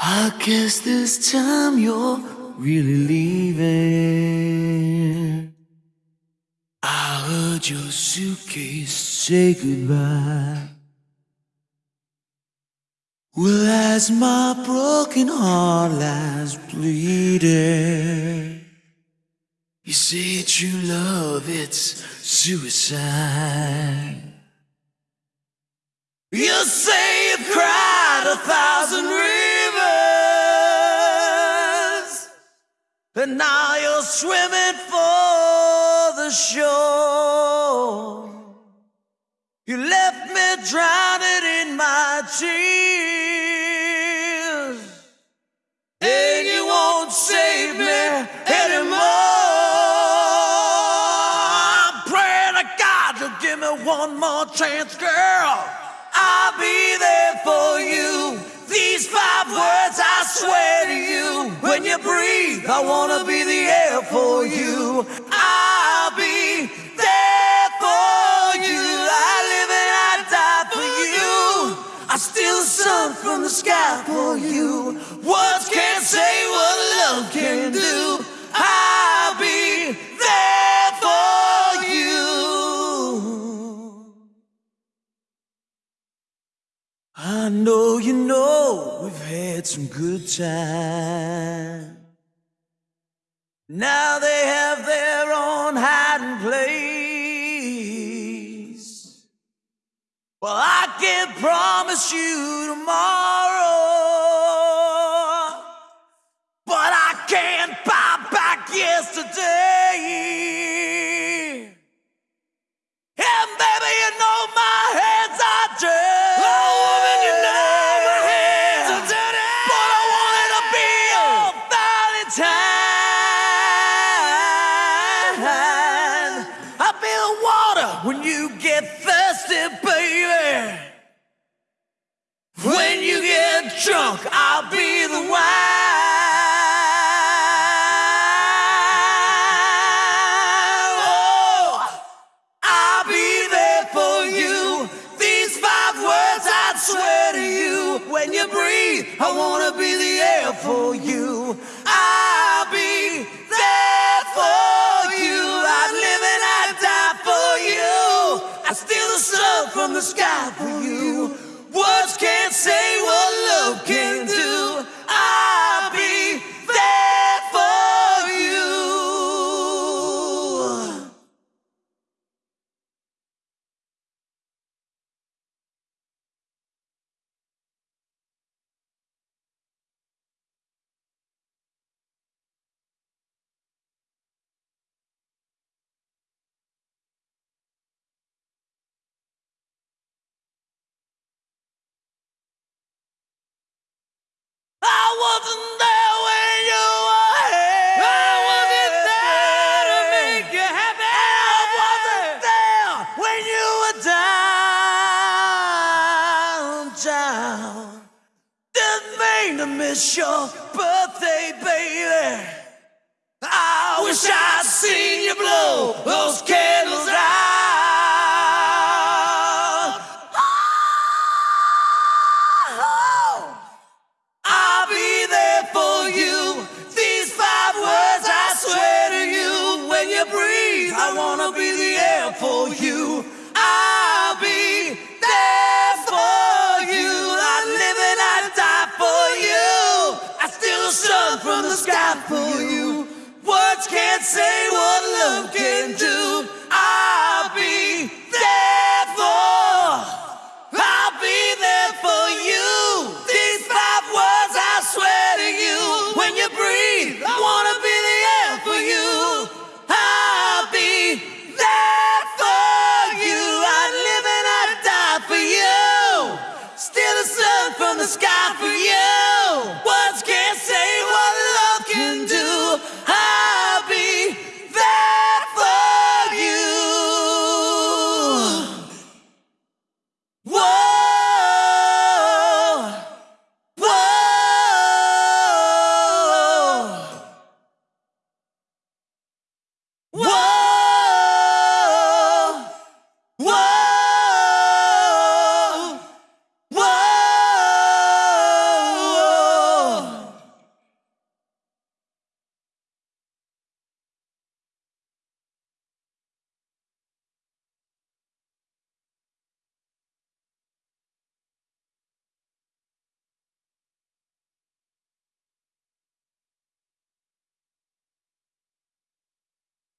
I guess this time you're really leaving. I heard your suitcase say goodbye. Well, as my broken heart lies bleeding, you say true love, it's suicide. You say you've cried a thousand rivers, and now you're swimming for the shore. You left me drowning in my tears, and you won't save me anymore. I'm praying to God to give me one more chance, girl. I'll be there for you. These five words swear to you. When you breathe, I wanna be the air for you. I'll be there for you. I live and I die for you. I steal the sun from the sky for you. Words can't say I know you know we've had some good times. Now they have their own hiding place. Well, I can't promise you tomorrow, you. I'll be there for you. I'd live and I'd die for you. I steal the sun from the sky for you. Miss your birthday, baby. I wish I'd seen you blow those candles from the sky for you. Words can't say what love can do. I'll be there for. I'll be there for you. These five words I swear to you. When you breathe, I wanna be the air for you. I'll be there for you. I live and I die for you. Steal the sun from the sky for you. Whoa.